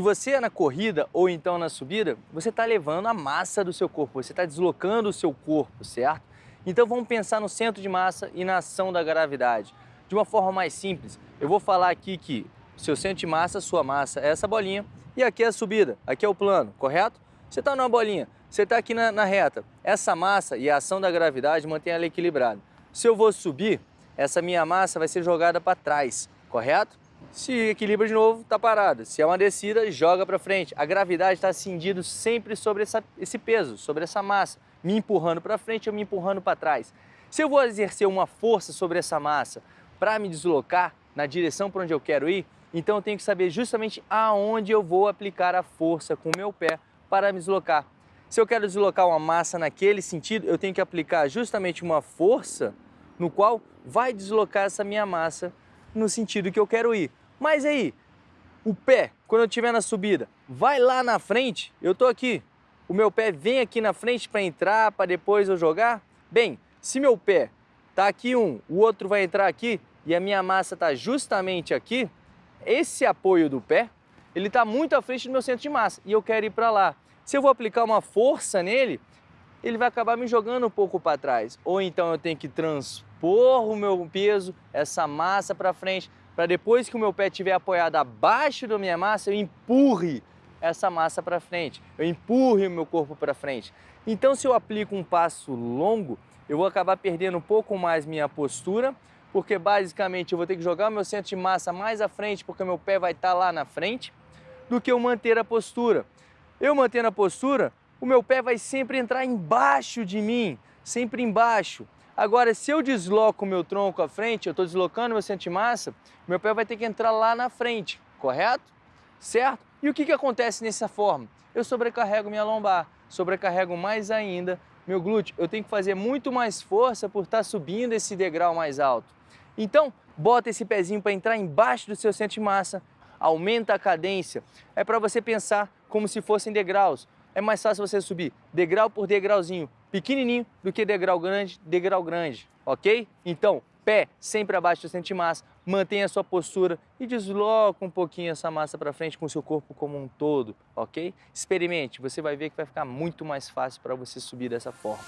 você é na corrida ou então na subida, você está levando a massa do seu corpo, você está deslocando o seu corpo, certo? Então vamos pensar no centro de massa e na ação da gravidade. De uma forma mais simples, eu vou falar aqui que seu centro de massa, sua massa é essa bolinha e aqui é a subida, aqui é o plano, correto? Você está numa bolinha, você está aqui na, na reta. Essa massa e a ação da gravidade mantém ela equilibrada. Se eu vou subir, essa minha massa vai ser jogada para trás, correto? Se equilibra de novo, está parada. Se é uma descida, joga para frente. A gravidade está cindindo sempre sobre essa, esse peso, sobre essa massa, me empurrando para frente ou me empurrando para trás. Se eu vou exercer uma força sobre essa massa para me deslocar na direção para onde eu quero ir, então eu tenho que saber justamente aonde eu vou aplicar a força com o meu pé para me deslocar. Se eu quero deslocar uma massa naquele sentido, eu tenho que aplicar justamente uma força no qual vai deslocar essa minha massa no sentido que eu quero ir. Mas aí, o pé, quando eu estiver na subida, vai lá na frente, eu estou aqui, o meu pé vem aqui na frente para entrar, para depois eu jogar? Bem, se meu pé está aqui um, o outro vai entrar aqui e a minha massa está justamente aqui, esse apoio do pé, ele está muito à frente do meu centro de massa e eu quero ir para lá. Se eu vou aplicar uma força nele, ele vai acabar me jogando um pouco para trás. Ou então eu tenho que transpor o meu peso, essa massa para frente, para depois que o meu pé estiver apoiado abaixo da minha massa, eu empurre essa massa para frente, eu empurre o meu corpo para frente. Então, se eu aplico um passo longo, eu vou acabar perdendo um pouco mais minha postura, porque basicamente eu vou ter que jogar o meu centro de massa mais à frente, porque meu pé vai estar tá lá na frente, do que eu manter a postura. Eu mantendo a postura, o meu pé vai sempre entrar embaixo de mim, sempre embaixo. Agora, se eu desloco o meu tronco à frente, eu estou deslocando meu centro de massa, meu pé vai ter que entrar lá na frente, correto? Certo? E o que, que acontece nessa forma? Eu sobrecarrego minha lombar, sobrecarrego mais ainda meu glúteo. Eu tenho que fazer muito mais força por estar subindo esse degrau mais alto. Então, bota esse pezinho para entrar embaixo do seu centro de massa, aumenta a cadência. É para você pensar como se fossem degraus. É mais fácil você subir degrau por degrauzinho, pequenininho, do que degrau grande, degrau grande, ok? Então, pé sempre abaixo do centro de massa, mantenha a sua postura e desloca um pouquinho essa massa para frente com o seu corpo como um todo, ok? Experimente, você vai ver que vai ficar muito mais fácil para você subir dessa forma.